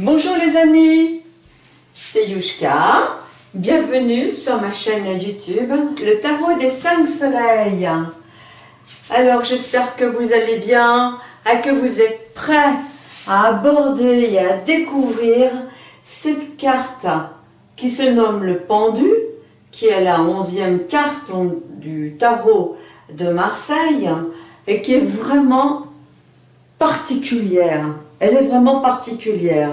Bonjour les amis, c'est Yushka. Bienvenue sur ma chaîne YouTube, le tarot des 5 soleils. Alors j'espère que vous allez bien et que vous êtes prêts à aborder et à découvrir cette carte qui se nomme le pendu, qui est la onzième carte du tarot de Marseille et qui est vraiment Elle est vraiment particulière.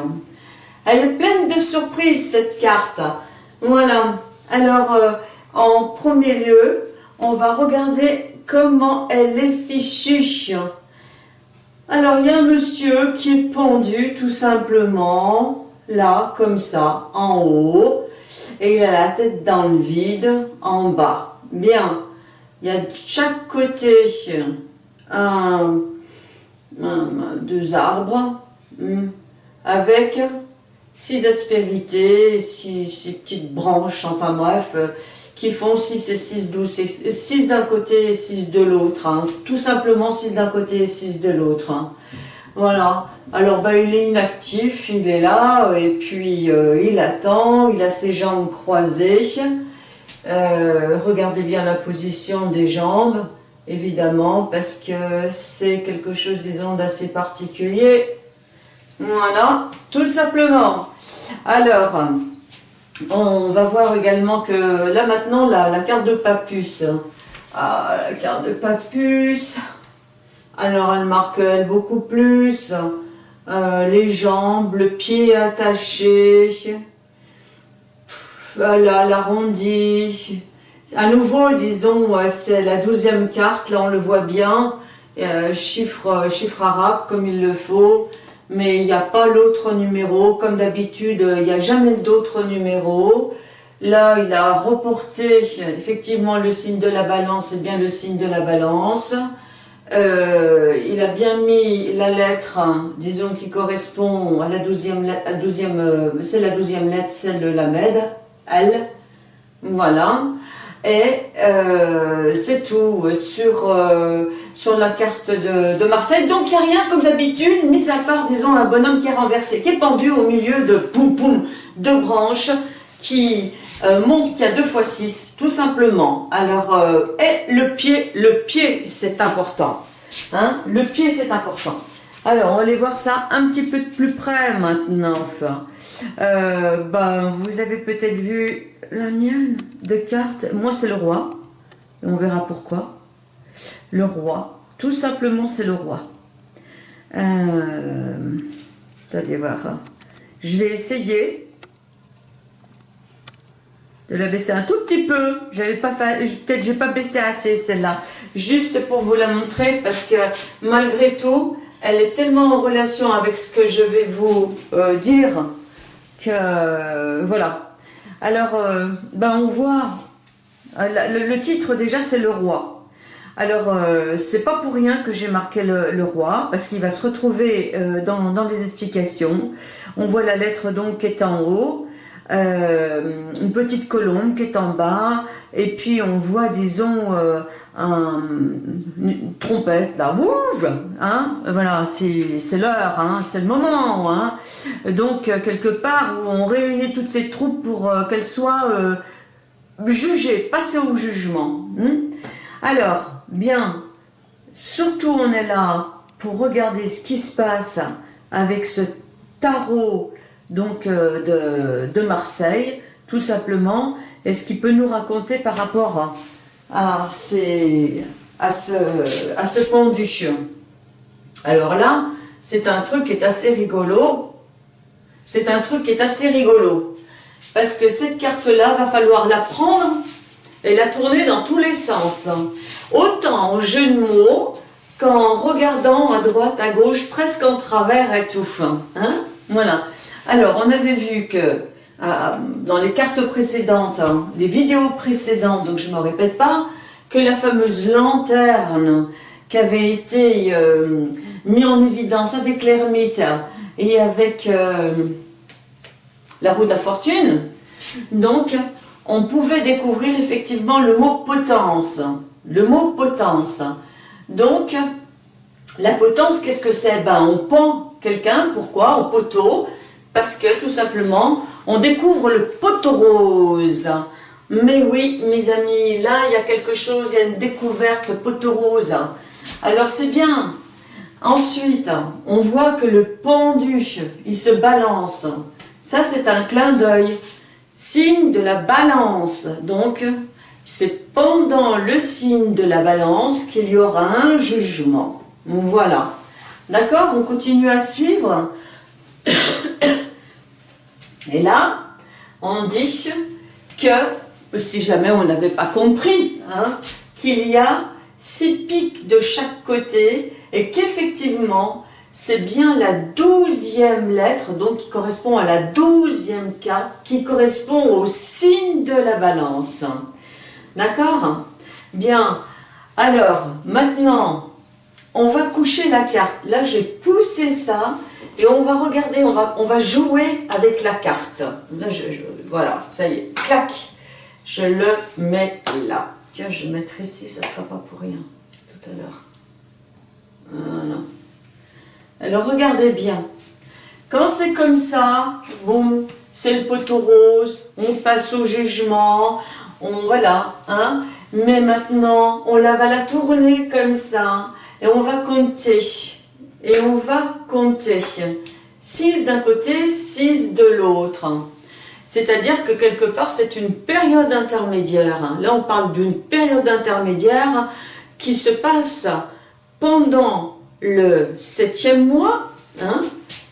Elle est pleine de surprises, cette carte. Voilà. Alors, euh, en premier lieu, on va regarder comment elle est fichue. Alors, il y a un monsieur qui est pendu, tout simplement, là, comme ça, en haut. Et il a la tête dans le vide, en bas. Bien. Il y a de chaque côté un deux arbres hmm, avec six aspérités, six, petites branches, enfin bref, euh, qui font 6 et 6, 12, 6 d'un côté et 6 de l'autre, hein. tout simplement 6 d'un côté et 6 de l'autre. Hein. Voilà, alors bah, il est inactif, il est là, et puis euh, il attend, il a ses jambes croisées, euh, regardez bien la position des jambes, évidemment, parce que c'est quelque chose, disons, d'assez particulier. Voilà, tout simplement. Alors, on va voir également que là maintenant, la, carte de Papus. Ah, la carte de Papus. Alors, elle marque elle beaucoup plus. Euh, les jambes, le pied attaché. Voilà, l'arrondi à nouveau, disons, c'est la douzième carte, là on le voit bien, euh, chiffre, chiffre arabe comme il le faut, mais il n'y a pas l'autre numéro, comme d'habitude, il n'y a jamais d'autre numéro. Là, il a reporté effectivement le signe de la balance, c'est bien le signe de la balance. Euh, il a bien mis la lettre, disons, qui correspond à la douzième, douzième euh, c'est la douzième lettre, c'est le Lamed, L. Voilà. Et euh, c'est tout sur, euh, sur la carte de, Marseille. Donc il n'y a rien comme d'habitude, mis à part, disons, un bonhomme qui est renversé, qui est pendu au milieu de poum poum, deux branches, qui euh, montre qu'il y a deux fois six, tout simplement. Alors, et le pied, le pied c'est important. Hein le pied c'est important. Alors, on va aller voir ça un petit peu de plus près maintenant. Enfin, ben, vous avez peut-être vu la mienne de cartes, moi c'est le roi. On verra pourquoi. Le roi. Tout simplement c'est le roi. Euh, voir. Hein. Je vais essayer de la baisser un tout petit peu. J'avais pas peut-être j'ai pas baissé assez celle-là. Juste pour vous la montrer parce que malgré tout, elle est tellement en relation avec ce que je vais vous euh, dire que voilà. Alors, euh, ben on voit, euh, le, titre déjà c'est le roi. Alors, c'est pas pour rien que j'ai marqué le, roi, parce qu'il va se retrouver dans, dans, les explications. On voit la lettre donc qui est en haut, une petite colombe qui est en bas, et puis on voit, disons, un, une trompette là, ouf, hein, voilà, c'est l'heure, hein, c'est le moment, hein. Donc euh, quelque part où on réunit toutes ces troupes pour euh, qu'elles soient euh, jugées, passées au jugement. Hein. Alors, bien, surtout on est là pour regarder ce qui se passe avec ce tarot donc de, de Marseille, tout simplement, et ce qu'il peut nous raconter par rapport à à, à, ce, à ce pendu. Alors là, c'est un truc qui est assez rigolo. C'est un truc qui est assez rigolo. Parce que cette carte-là, va falloir la prendre et la tourner dans tous les sens. Autant en jeu de mots qu'en regardant à droite, à gauche, presque en travers et tout. Hein? Voilà. Alors, on avait vu que dans les cartes précédentes, hein, les vidéos précédentes, donc je ne me répète pas, que la fameuse lanterne qui avait été euh, mise en évidence avec l'ermite et avec euh, la roue de la fortune, donc on pouvait découvrir effectivement le mot potence. Le mot potence. Donc, la potence, qu'est-ce que c'est? Ben, On pend quelqu'un, pourquoi? Au poteau, Parce que, tout simplement, on découvre le poteau rose. Mais oui, mes amis, là, il y a quelque chose, il y a une découverte, le poteau rose. Alors, c'est bien. Ensuite, on voit que le pendu, il se balance. Ça, c'est un clin d'œil. Signe de la balance. Donc, c'est pendant le signe de la balance qu'il y aura un jugement. Voilà. D'accord? On continue à suivre. Et là, on dit que, si jamais on n'avait pas compris, hein, qu'il y a six pics de chaque côté et qu'effectivement, c'est bien la douzième lettre, donc qui correspond à la douzième carte, qui correspond au signe de la balance. D'accord? Bien. Alors, maintenant, on va coucher la carte. Là, j'ai poussé ça et on va regarder, on va, jouer avec la carte. Voilà, ça y est, clac, je le mets là. Tiens, je vais mettre ici, ça ne sera pas pour rien, tout à l'heure. Voilà. Alors, regardez bien. Quand c'est comme ça, boum, c'est le poteau rose, on passe au jugement, on, voilà, hein. Mais maintenant, on la va la tourner comme ça, et on va compter. Et on va compter. 6 d'un côté, 6 de l'autre. C'est-à-dire que quelque part, c'est une période intermédiaire. Là, on parle d'une période intermédiaire qui se passe pendant le septième mois, hein,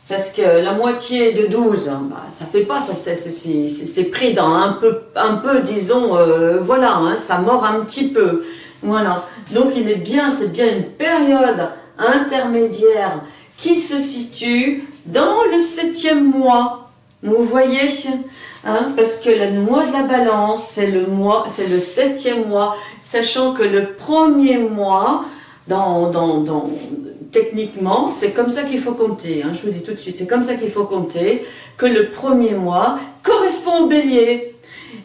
parce que la moitié de 12, bah, ça fait pas, c'est pris dans un peu, un peu disons, euh, voilà, hein, ça mord un petit peu. Voilà. Donc il est bien, c'est bien une période intermédiaire qui se situe dans le septième mois. Vous voyez hein, Parce que le mois de la balance, c'est le mois, le septième mois, sachant que le premier mois, techniquement, c'est comme ça qu'il faut compter. Hein, je vous dis tout de suite, c'est comme ça qu'il faut compter, que le premier mois correspond au bélier.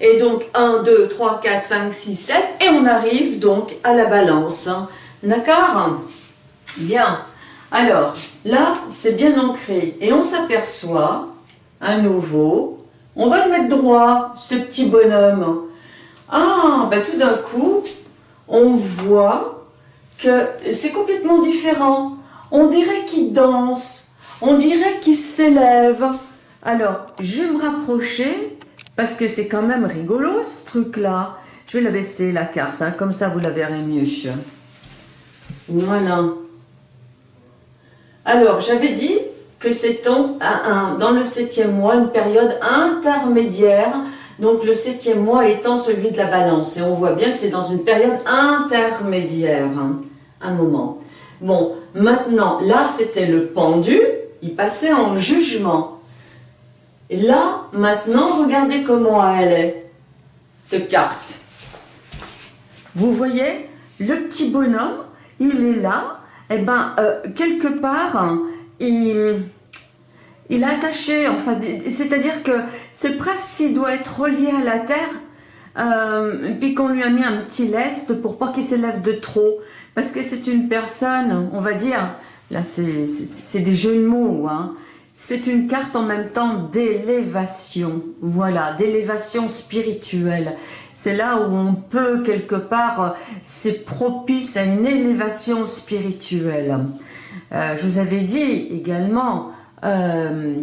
Et donc 1, 2, 3, 4, 5, 6, 7, et on arrive donc à la balance. D'accord? Bien. Alors, là, c'est bien ancré. Et on s'aperçoit, à nouveau, on va le mettre droit, ce petit bonhomme. Ah, ben tout d'un coup, on voit que c'est complètement différent. On dirait qu'il danse, on dirait qu'il s'élève. Alors, je vais me rapprocher parce que c'est quand même rigolo ce truc-là. Je vais la baisser la carte, hein, comme ça vous la verrez mieux. Voilà. Alors, j'avais dit que c'est dans le septième mois une période intermédiaire, donc le septième mois étant celui de la balance. Et on voit bien que c'est dans une période intermédiaire, hein, un moment. Bon, maintenant, là c'était le pendu, il passait en jugement. Et là, maintenant, regardez comment elle est, cette carte. Vous voyez, le petit bonhomme, il est là, eh ben, euh, quelque part, il, il est attaché, enfin, c'est-à-dire que c'est presque s'il doit être relié à la terre, euh, puis qu'on lui a mis un petit lest pour pas qu'il s'élève de trop, parce que c'est une personne, on va dire, là c'est des jeux de mots, hein, c'est une carte en même temps d'élévation, voilà, d'élévation spirituelle. C'est là où on peut quelque part, c'est propice à une élévation spirituelle. Euh, je vous avais dit également, euh,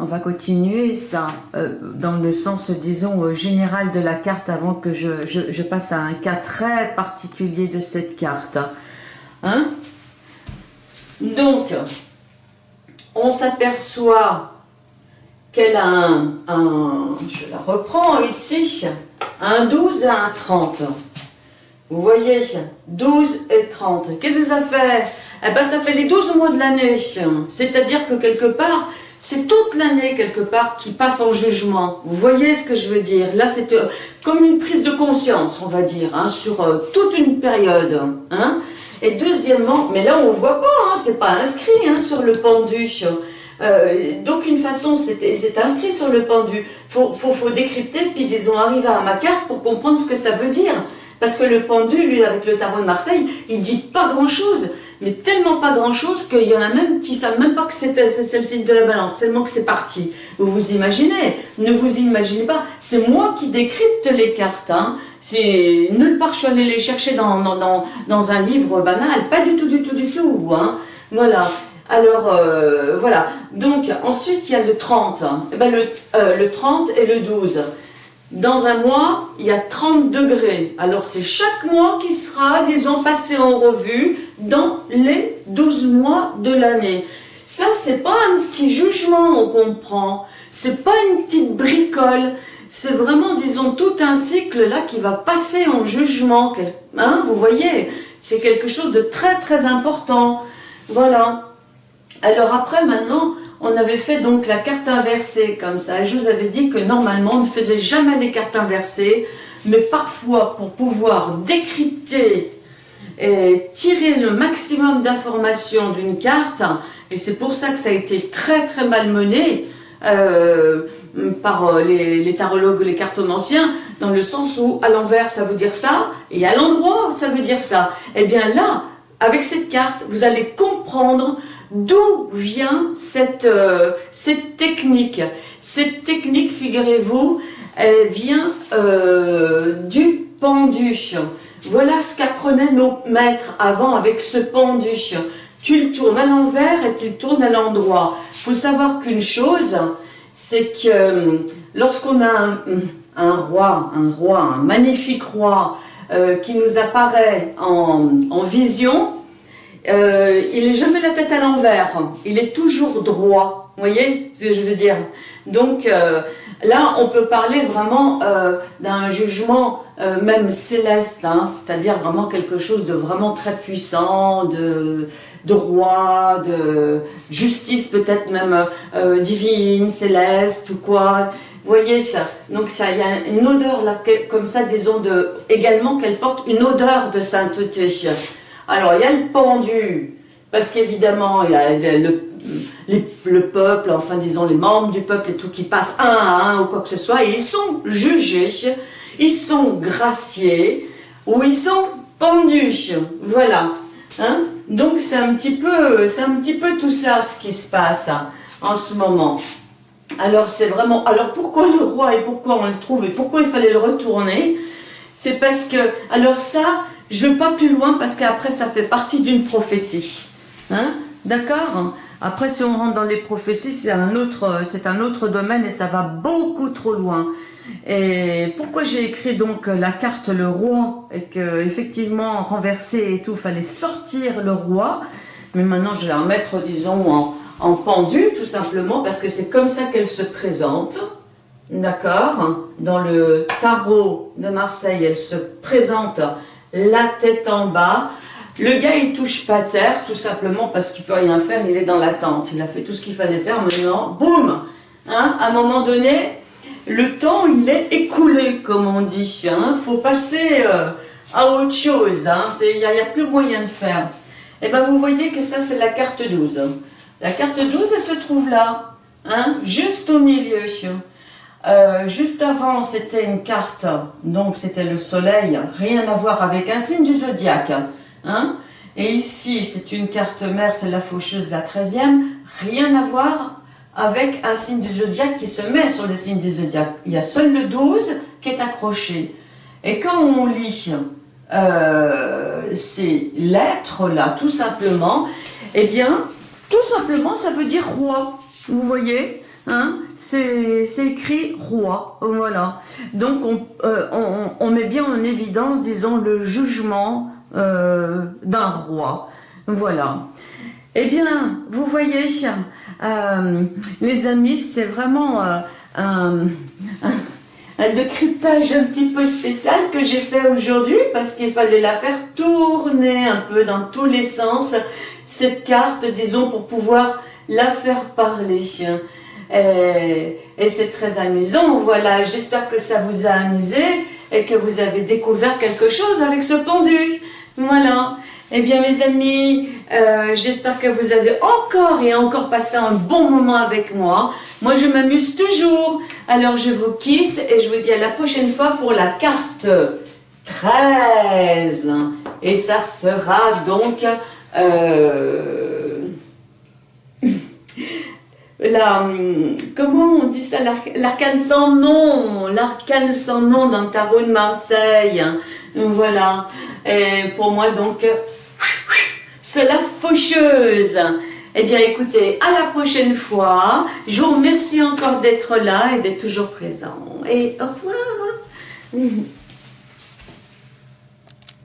on va continuer ça euh, dans le sens, disons, général de la carte avant que je, passe à un cas très particulier de cette carte. Hein? Donc, on s'aperçoit qu'elle a un, je la reprends ici, un 12 et un 30. Vous voyez, 12 et 30. Qu'est-ce que ça fait? Eh bien, ça fait les 12 mois de l'année. C'est-à-dire que quelque part, c'est toute l'année quelque part qui passe en jugement. Vous voyez ce que je veux dire? Là, c'est euh, comme une prise de conscience, on va dire, hein, sur euh, toute une période. Hein et deuxièmement, mais là on ne voit pas, hein, c'est pas inscrit hein, sur le pendu. Euh, D'aucune façon c'est inscrit sur le pendu. Faut, faut, faut décrypter, puis disons arriver à ma carte pour comprendre ce que ça veut dire. Parce que le pendu, lui, avec le tarot de Marseille, il dit pas grand-chose. mais tellement pas grand-chose qu'il y en a même qui savent même pas que c'est le signe de la balance, tellement que c'est parti. Vous vous imaginez? Ne vous imaginez pas. C'est moi qui décrypte les cartes. Hein. C'est nulle part je suis allée les chercher dans, dans, un livre banal. Pas du tout, du tout, du tout. Hein. Voilà. Alors, euh, voilà. Donc, ensuite, il y a le 30. Eh ben, le, euh, le 30 et le 12. Dans un mois, il y a 30 degrés. Alors c'est chaque mois qui sera, disons, passé en revue dans les 12 mois de l'année. Ça, c'est pas un petit jugement qu'on prend. C'est pas une petite bricole. C'est vraiment, disons, tout un cycle là qui va passer en jugement. Hein, vous voyez C'est quelque chose de très très important. Voilà. Alors après, maintenant, on avait fait donc la carte inversée comme ça. Je vous avais dit que normalement, on ne faisait jamais les cartes inversées, mais parfois, pour pouvoir décrypter et tirer le maximum d'informations d'une carte, et c'est pour ça que ça a été très très mal mené euh, par euh, les, tarologues, les cartomanciens, dans le sens où à l'envers ça veut dire ça, et à l'endroit ça veut dire ça. Et eh bien là, avec cette carte, vous allez comprendre D'où vient cette, euh, cette technique? Cette technique, figurez-vous, elle vient euh, du pendu. Voilà ce qu'apprenaient nos maîtres avant avec ce pendu. Tu le tournes à l'envers et tu le tournes à l'endroit. Il faut savoir qu'une chose, c'est que euh, lorsqu'on a un, roi, un roi, un magnifique roi qui nous apparaît en vision, euh, il n'est jamais la tête à l'envers, il est toujours droit, vous voyez ce que je veux dire? Donc euh, là, on peut parler vraiment euh, d'un jugement même céleste, hein, c'est-à-dire vraiment quelque chose de vraiment très puissant, de, roi, de justice peut-être même divine, céleste ou quoi. Vous voyez ça? Donc ça, il y a une odeur là, comme ça, disons, de, également qu'elle porte une odeur de sainteté. Alors, il y a le pendu, parce qu'évidemment, il y a le, peuple, enfin disons les membres du peuple et tout qui passent un à un ou quoi que ce soit, et ils sont jugés, ils sont graciés, ou ils sont pendus, voilà. Hein. Donc c'est un petit peu, c'est un petit peu tout ça ce qui se passe hein, en ce moment. Alors c'est vraiment, alors pourquoi le roi et pourquoi on le trouve et pourquoi il fallait le retourner? C'est parce que, alors ça, je ne vais pas plus loin parce qu'après ça fait partie d'une prophétie. Hein? D'accord? Après si on rentre dans les prophéties, c'est un, autre, un autre domaine et ça va beaucoup trop loin. Et pourquoi j'ai écrit donc la carte le roi et que effectivement et tout, fallait sortir le roi? Mais maintenant je vais la remettre disons en pendu tout simplement parce que c'est comme ça qu'elle se présente. D'accord? Dans le tarot de Marseille, elle se présente la tête en bas. Le gars, il touche pas terre, tout simplement parce qu'il peut rien faire, il est dans l'attente. Il a fait tout ce qu'il fallait faire, maintenant, boum hein, À un moment donné, le temps, il est écoulé, comme on dit. Il hein. faut passer euh, à autre chose. Hein. Il n'y a, a, plus moyen de faire. Et eh bien, vous voyez que ça, c'est la carte 12. La carte 12, elle se trouve là, hein, juste au milieu. Euh, juste avant, c'était une carte, donc c'était le soleil, rien à voir avec un signe du zodiaque. Hein Et ici, c'est une carte mère, c'est la faucheuse, la 13e, rien à voir avec un signe du zodiaque qui se met sur le signe du zodiaque. Il y a seul le 12 qui est accroché. Et quand on lit euh, ces lettres-là, tout simplement, eh bien, tout simplement, ça veut dire roi. Vous voyez? Hein, c'est écrit roi, voilà. Donc euh, on, met bien en évidence, disons, le jugement euh, d'un roi, voilà. Eh bien, vous voyez, euh, les amis, c'est vraiment un, un, décryptage un petit peu spécial que j'ai fait aujourd'hui parce qu'il fallait la faire tourner un peu dans tous les sens, cette carte, disons, pour pouvoir la faire parler. Et, c'est très amusant, voilà, j'espère que ça vous a amusé et que vous avez découvert quelque chose avec ce pendu. Voilà. Eh bien mes amis, euh, j'espère que vous avez encore et encore passé un bon moment avec moi. Moi je m'amuse toujours. Alors je vous quitte et je vous dis à la prochaine fois pour la carte 13. Et ça sera donc Euh, la, comment on dit ça? L'arcane sans nom, l'arcane sans nom dans le tarot de Marseille. Voilà. Pour moi, donc, c'est la faucheuse. Eh bien, écoutez, à la prochaine fois. Je vous remercie encore d'être là et d'être toujours présent. Et au revoir.